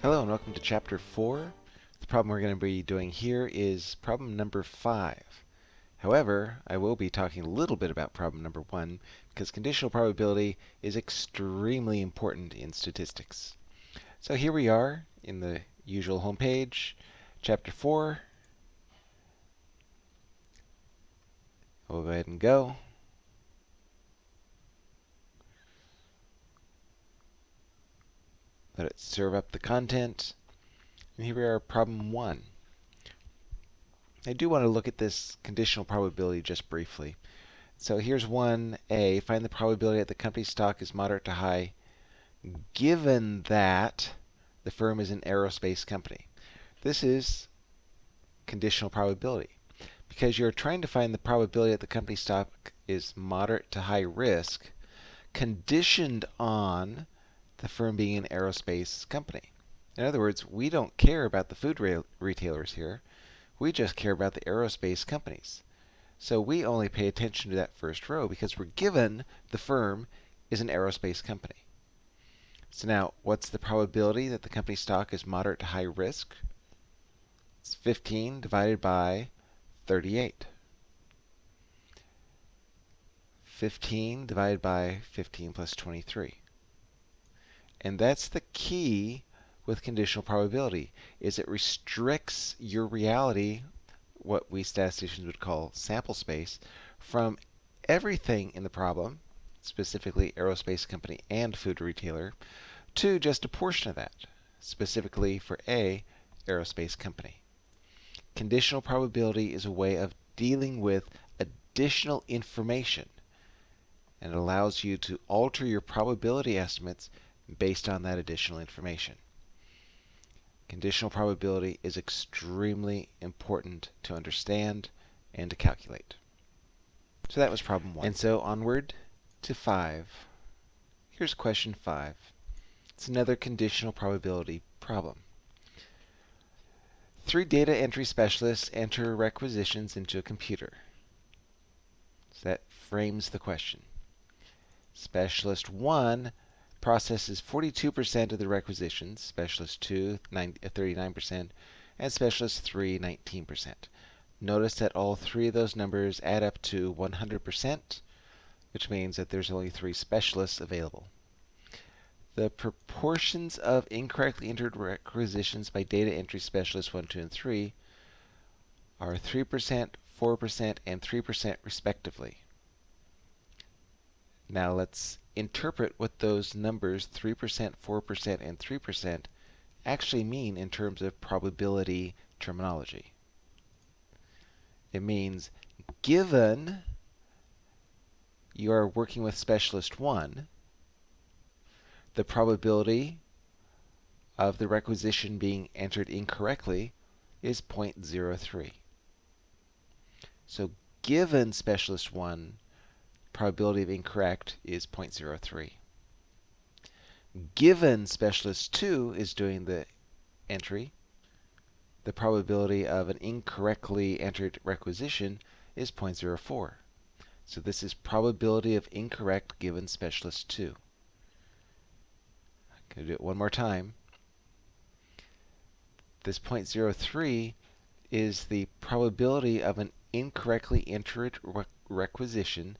Hello and welcome to chapter 4. The problem we're going to be doing here is problem number 5. However, I will be talking a little bit about problem number 1 because conditional probability is extremely important in statistics. So here we are in the usual home page, chapter 4. We'll go ahead and go. Let it serve up the content. And here we are, problem one. I do want to look at this conditional probability just briefly. So here's 1a. Find the probability that the company's stock is moderate to high given that the firm is an aerospace company. This is conditional probability. Because you're trying to find the probability that the company's stock is moderate to high risk conditioned on the firm being an aerospace company. In other words, we don't care about the food re retailers here. We just care about the aerospace companies. So we only pay attention to that first row because we're given the firm is an aerospace company. So now, what's the probability that the company stock is moderate to high risk? It's 15 divided by 38. 15 divided by 15 plus 23. And that's the key with conditional probability, is it restricts your reality, what we statisticians would call sample space, from everything in the problem, specifically aerospace company and food retailer, to just a portion of that, specifically for A, aerospace company. Conditional probability is a way of dealing with additional information and it allows you to alter your probability estimates based on that additional information. Conditional probability is extremely important to understand and to calculate. So that was problem one. And so onward to five. Here's question five. It's another conditional probability problem. Three data entry specialists enter requisitions into a computer. So that frames the question. Specialist 1 processes 42% of the requisitions, Specialist 2, 39%, uh, and Specialist 3, 19%. Notice that all three of those numbers add up to 100%, which means that there's only three specialists available. The proportions of incorrectly entered requisitions by data entry specialists 1, 2, and 3 are 3%, 4%, and 3% respectively. Now let's interpret what those numbers 3%, 4%, and 3% actually mean in terms of probability terminology. It means given you are working with specialist 1, the probability of the requisition being entered incorrectly is 0.03. So given specialist 1, probability of incorrect is 0.03. Given specialist 2 is doing the entry, the probability of an incorrectly entered requisition is 0.04. So this is probability of incorrect given specialist 2. I'm going to do it one more time. This 0.03 is the probability of an incorrectly entered requisition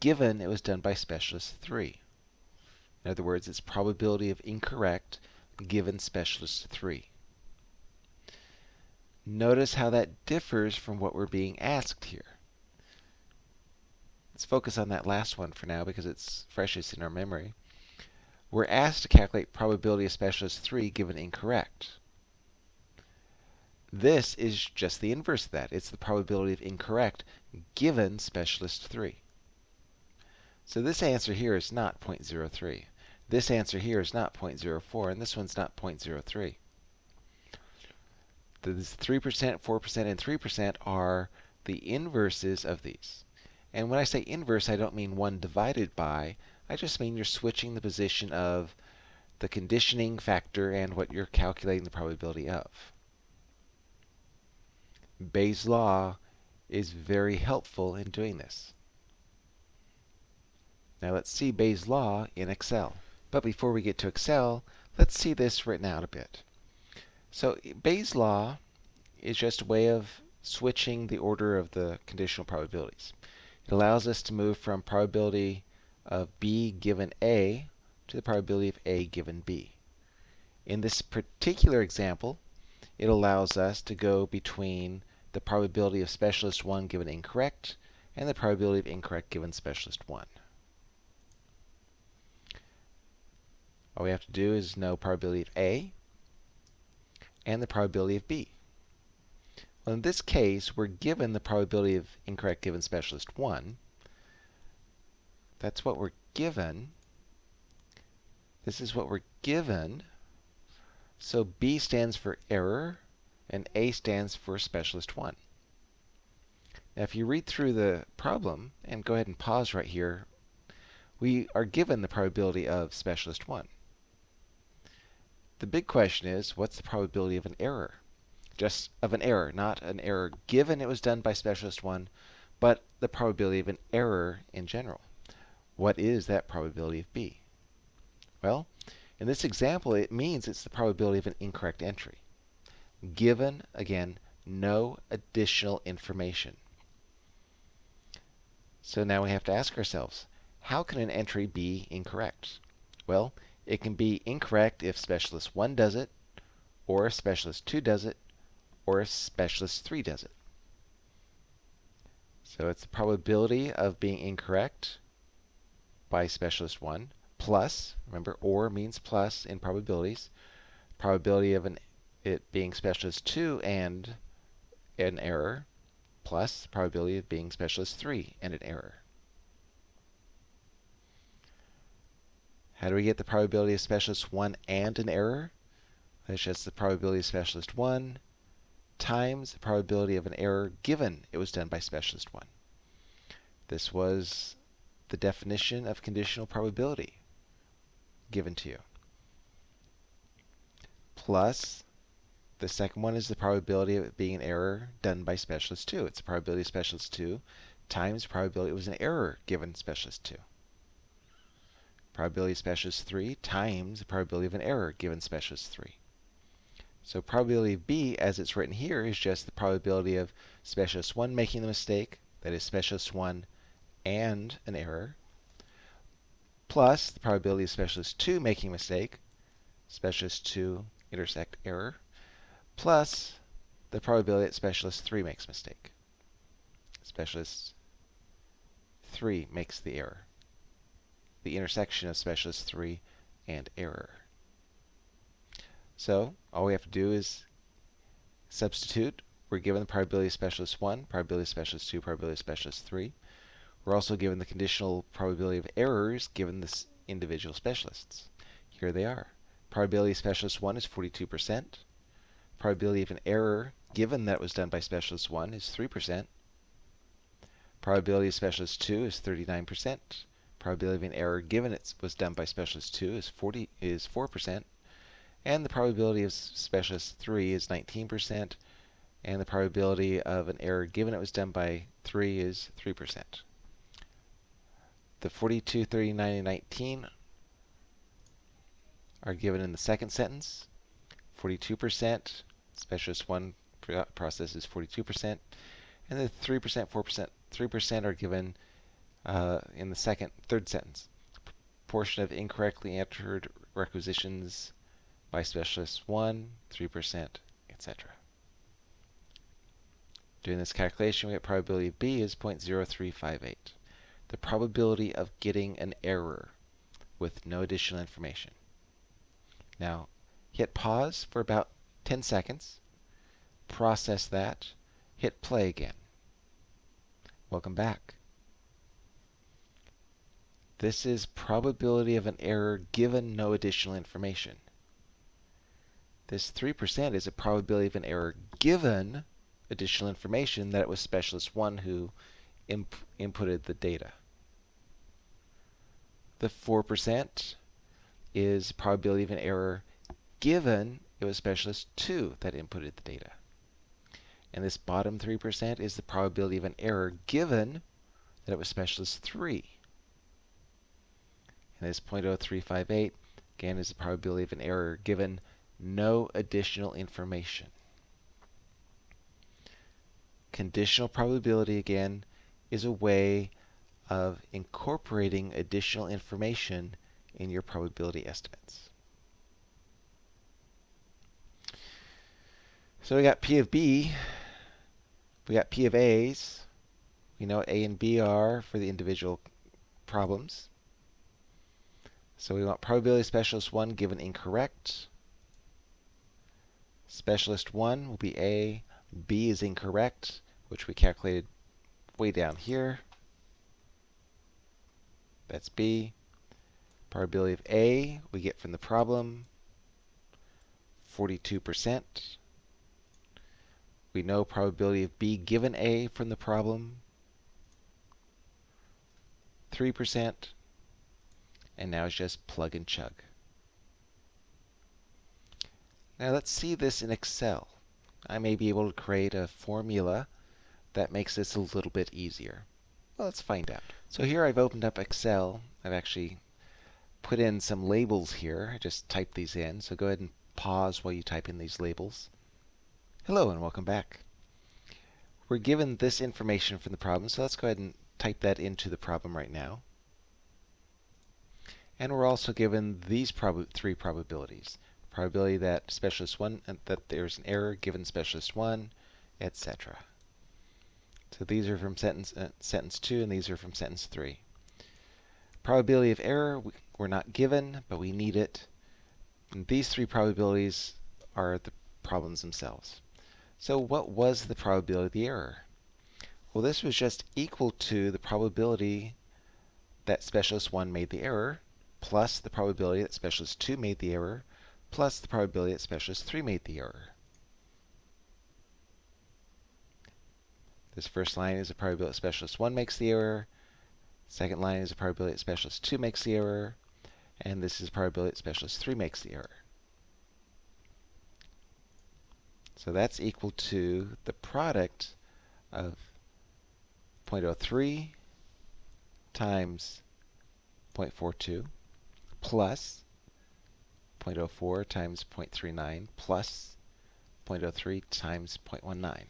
given it was done by specialist 3. In other words, its probability of incorrect given specialist 3. Notice how that differs from what we're being asked here. Let's focus on that last one for now because it's freshest in our memory. We're asked to calculate probability of specialist 3 given incorrect. This is just the inverse of that. It's the probability of incorrect given specialist 3. So this answer here is not 0.03. This answer here is not 0.04, and this one's not 0.03. This 3%, 4%, and 3% are the inverses of these. And when I say inverse, I don't mean 1 divided by. I just mean you're switching the position of the conditioning factor and what you're calculating the probability of. Bayes' law is very helpful in doing this. Now let's see Bayes' law in Excel. But before we get to Excel, Let's see this written out a bit. So Bayes' law is just a way of switching the order of the conditional probabilities. It allows us to move from probability of B given A to the probability of A given B. In this particular example, it allows us to go between the probability of specialist 1 given incorrect and the probability of incorrect given specialist 1. All we have to do is know probability of A and the probability of B. Well, in this case, we're given the probability of incorrect given specialist 1. That's what we're given. This is what we're given. So B stands for error, and A stands for specialist 1. Now, if you read through the problem, and go ahead and pause right here, we are given the probability of specialist 1. The big question is, what's the probability of an error? Just of an error, not an error given it was done by specialist 1, but the probability of an error in general. What is that probability of B? Well, in this example, it means it's the probability of an incorrect entry, given, again, no additional information. So now we have to ask ourselves, how can an entry be incorrect? Well, it can be incorrect if specialist 1 does it, or if specialist 2 does it, or if specialist 3 does it. So it's the probability of being incorrect by specialist 1 plus, remember or means plus in probabilities, probability of an, it being specialist 2 and an error plus probability of being specialist 3 and an error. How do we get the probability of specialist 1 and an error? That's just the probability of specialist 1 times the probability of an error given it was done by specialist 1. This was the definition of conditional probability given to you. Plus, the second one is the probability of it being an error done by specialist 2. It's the probability of specialist 2 times the probability it was an error given specialist 2 probability of specialist 3 times the probability of an error given specialist 3. So probability of B, as it's written here, is just the probability of specialist 1 making the mistake, that is specialist 1 and an error, plus the probability of specialist 2 making a mistake, specialist 2 intersect error, plus the probability that specialist 3 makes a mistake. Specialist 3 makes the error the intersection of specialist 3 and error. So all we have to do is substitute. We're given the probability of specialist 1, probability of specialist 2, probability of specialist 3. We're also given the conditional probability of errors given the individual specialists. Here they are. Probability of specialist 1 is 42%. Probability of an error given that was done by specialist 1 is 3%. Probability of specialist 2 is 39% probability of an error given it was done by specialist 2 is 40 is 4%, and the probability of specialist 3 is 19%, and the probability of an error given it was done by 3 is 3%. The 42, 39, and 19 are given in the second sentence. 42%, specialist 1 process is 42%, and the 3%, 4%, 3% are given uh, in the second, third sentence. Portion of incorrectly entered requisitions by specialist 1, 3%, etc. Doing this calculation, we get probability B is 0.0358. The probability of getting an error with no additional information. Now, hit pause for about 10 seconds, process that, hit play again. Welcome back. This is probability of an error given no additional information. This 3% is a probability of an error given additional information that it was specialist 1 who imp inputted the data. The 4% is probability of an error given it was specialist 2 that inputted the data. And this bottom 3% is the probability of an error given that it was specialist 3 and this 0.0358 again, is the probability of an error given no additional information. Conditional probability, again, is a way of incorporating additional information in your probability estimates. So we got P of B, we got P of A's, we know what A and B are for the individual problems. So we want probability specialist 1 given incorrect. Specialist 1 will be A. B is incorrect, which we calculated way down here. That's B. Probability of A we get from the problem, 42%. We know probability of B given A from the problem, 3%. And now it's just plug and chug. Now let's see this in Excel. I may be able to create a formula that makes this a little bit easier. Well, let's find out. So here I've opened up Excel. I've actually put in some labels here. I just typed these in. So go ahead and pause while you type in these labels. Hello and welcome back. We're given this information from the problem, so let's go ahead and type that into the problem right now. And we're also given these prob three probabilities probability that specialist 1, and that there's an error given specialist 1, etc. So these are from sentence, uh, sentence 2, and these are from sentence 3. Probability of error, we're not given, but we need it. And these three probabilities are the problems themselves. So what was the probability of the error? Well, this was just equal to the probability that specialist 1 made the error, plus the probability that specialist 2 made the error, plus the probability that specialist 3 made the error. This first line is a probability that specialist 1 makes the error. Second line is a probability that specialist 2 makes the error. And this is a probability that specialist 3 makes the error. So that's equal to the product of 0.03 times 0.42 plus 0.04 times 0.39 plus 0.03 times 0.19.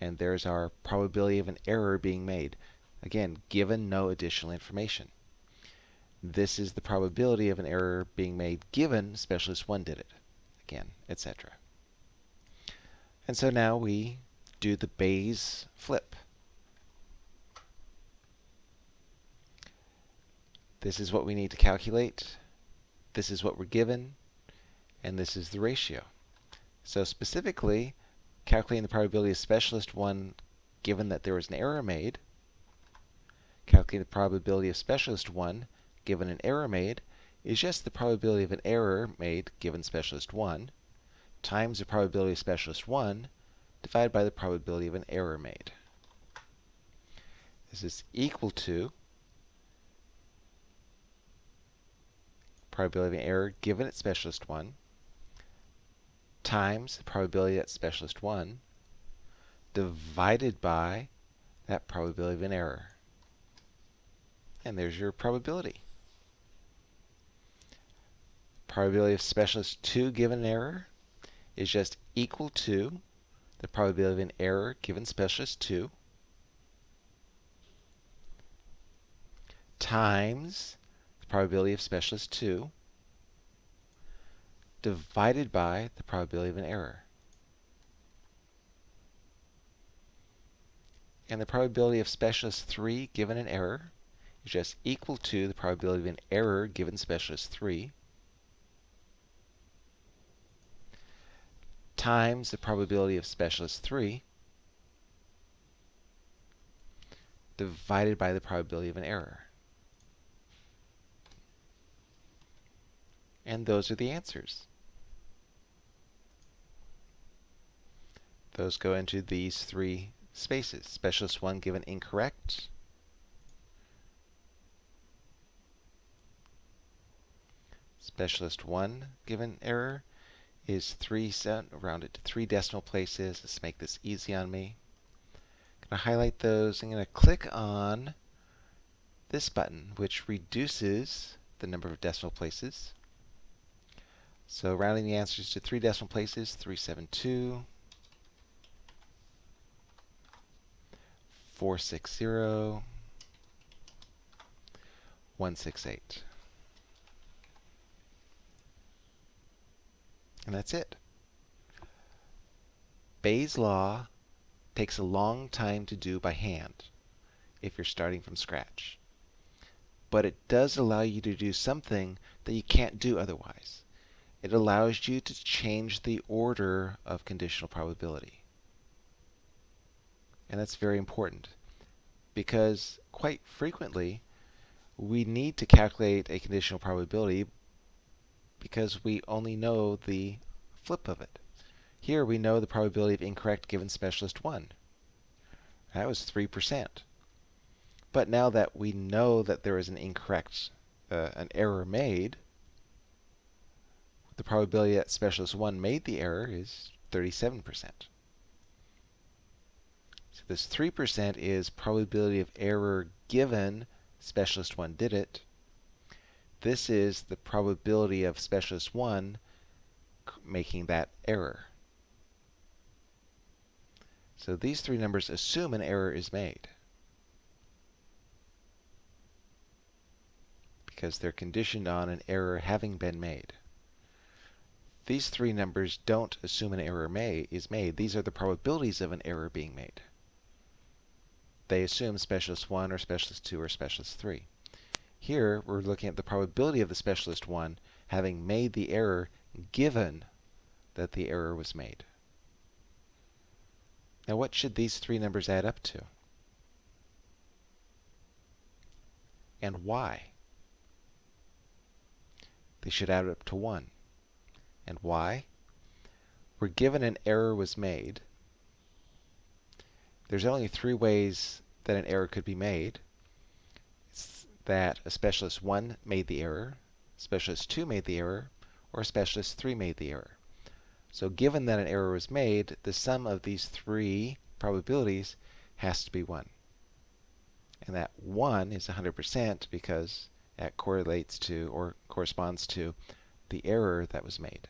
And there's our probability of an error being made. Again, given no additional information. This is the probability of an error being made given specialist 1 did it. Again, etc. And so now we do the Bayes flip. This is what we need to calculate this is what we're given, and this is the ratio. So specifically, calculating the probability of specialist 1 given that there was an error made, calculating the probability of specialist 1 given an error made, is just the probability of an error made given specialist 1 times the probability of specialist 1 divided by the probability of an error made. This is equal to probability of an error given at specialist 1 times the probability that specialist 1 divided by that probability of an error. And there's your probability. Probability of specialist 2 given an error is just equal to the probability of an error given specialist 2 times probability of specialist 2 divided by the probability of an error. And the probability of specialist 3 given an error is just equal to the probability of an error given specialist 3 times the probability of specialist 3 divided by the probability of an error. And those are the answers. Those go into these three spaces. Specialist 1 given incorrect. Specialist 1 given error is 3 set, rounded to 3 decimal places. Let's make this easy on me. I'm going to highlight those. I'm going to click on this button, which reduces the number of decimal places. So rounding the answers to three decimal places, 372, 460, 168. And that's it. Bayes' law takes a long time to do by hand if you're starting from scratch. But it does allow you to do something that you can't do otherwise. It allows you to change the order of conditional probability. And that's very important because quite frequently we need to calculate a conditional probability because we only know the flip of it. Here we know the probability of incorrect given specialist 1. That was 3%. But now that we know that there is an incorrect, uh, an error made, the probability that specialist 1 made the error is 37%. So this 3% is probability of error given specialist 1 did it. This is the probability of specialist 1 making that error. So these three numbers assume an error is made. Because they're conditioned on an error having been made. These three numbers don't assume an error may, is made. These are the probabilities of an error being made. They assume specialist 1 or specialist 2 or specialist 3. Here, we're looking at the probability of the specialist 1 having made the error given that the error was made. Now what should these three numbers add up to? And why? They should add up to 1. And why? We're given an error was made. There's only three ways that an error could be made. It's that a specialist 1 made the error, specialist 2 made the error, or specialist 3 made the error. So given that an error was made, the sum of these three probabilities has to be 1. And that 1 is 100% because that correlates to or corresponds to the error that was made.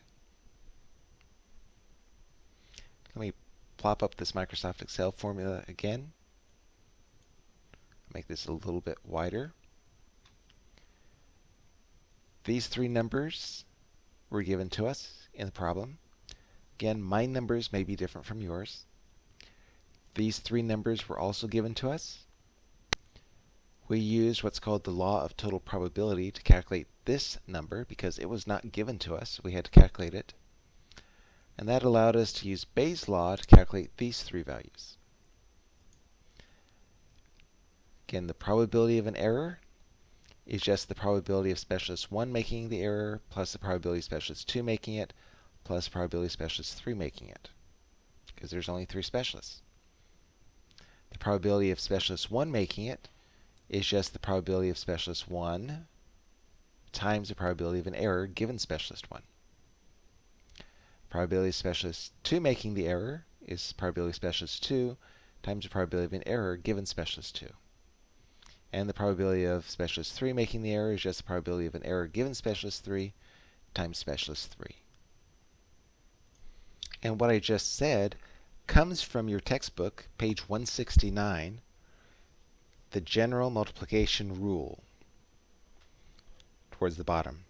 Let me plop up this Microsoft Excel formula again. Make this a little bit wider. These three numbers were given to us in the problem. Again, my numbers may be different from yours. These three numbers were also given to us. We used what's called the law of total probability to calculate this number because it was not given to us. We had to calculate it. And that allowed us to use Bayes' law to calculate these three values. Again, the probability of an error is just the probability of specialist 1 making the error plus the probability of specialist 2 making it plus probability of specialist 3 making it, because there's only three specialists. The probability of specialist 1 making it is just the probability of specialist 1 times the probability of an error given specialist 1. Probability specialist 2 making the error is probability specialist 2 times the probability of an error given specialist 2. And the probability of specialist 3 making the error is just the probability of an error given specialist 3 times specialist 3. And what I just said comes from your textbook, page 169, the general multiplication rule, towards the bottom.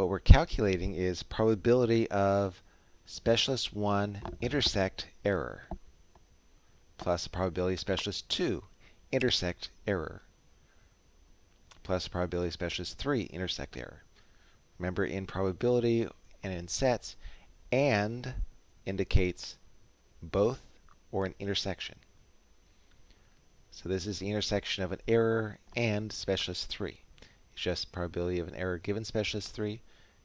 What we're calculating is probability of specialist 1 intersect error plus the probability specialist 2 intersect error plus the probability specialist 3 intersect error. Remember in probability and in sets, and indicates both or an intersection. So this is the intersection of an error and specialist 3. It's just probability of an error given specialist 3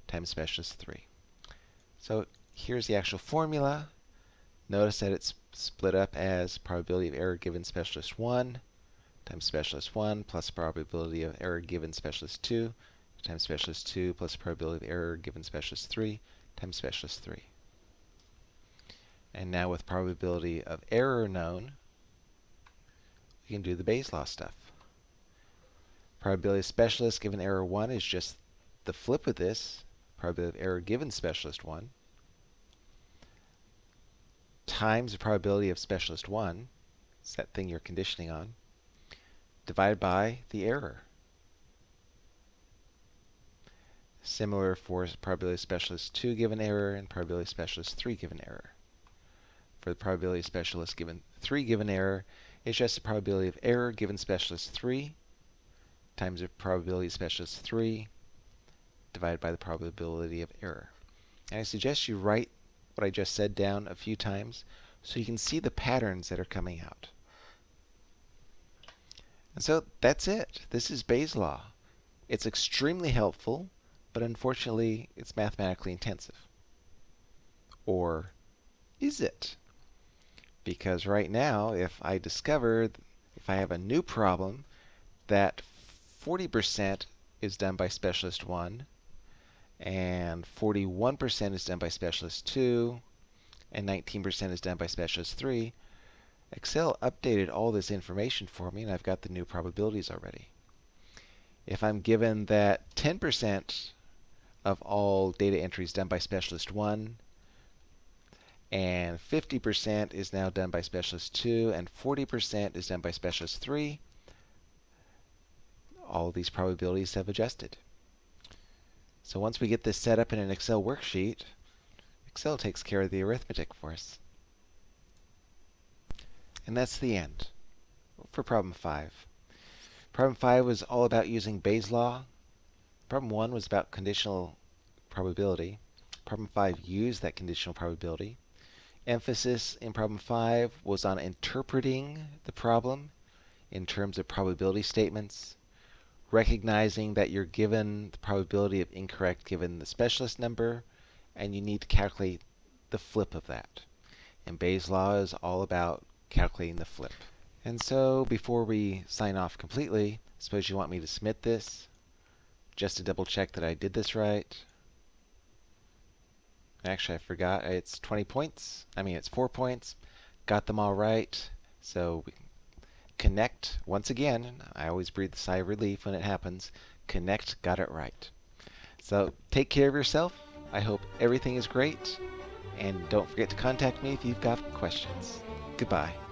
times specialist 3. So here's the actual formula. Notice that it's split up as probability of error given specialist 1 times specialist 1 plus probability of error given specialist 2 times specialist 2 plus probability of error given specialist 3 times specialist 3. And now with probability of error known, we can do the Bayes law stuff. Probability of specialist given error 1 is just the flip of this. Probability of error given specialist 1 times the probability of specialist 1, it's that thing you're conditioning on, divided by the error. Similar for probability of specialist 2 given error and probability of specialist 3 given error. For the probability of specialist given 3 given error, it's just the probability of error given specialist 3 times the probability of specialist 3 divided by the probability of error. And I suggest you write what I just said down a few times so you can see the patterns that are coming out. And so that's it. This is Bayes' law. It's extremely helpful, but unfortunately it's mathematically intensive. Or is it? Because right now, if I discover, if I have a new problem that 40% is done by specialist 1 and 41% is done by specialist 2, and 19% is done by specialist 3, Excel updated all this information for me, and I've got the new probabilities already. If I'm given that 10% of all data entries done by specialist 1, and 50% is now done by specialist 2, and 40% is done by specialist 3, all these probabilities have adjusted. So once we get this set up in an Excel worksheet, Excel takes care of the arithmetic for us. And that's the end for problem 5. Problem 5 was all about using Bayes' law. Problem 1 was about conditional probability. Problem 5 used that conditional probability. Emphasis in problem 5 was on interpreting the problem in terms of probability statements, recognizing that you're given the probability of incorrect given the specialist number, and you need to calculate the flip of that. And Bayes' law is all about calculating the flip. And so before we sign off completely, suppose you want me to submit this just to double check that I did this right. Actually, I forgot. It's 20 points. I mean, it's 4 points. Got them all right. So Connect, once again, I always breathe a sigh of relief when it happens. Connect got it right. So take care of yourself. I hope everything is great. And don't forget to contact me if you've got questions. Goodbye.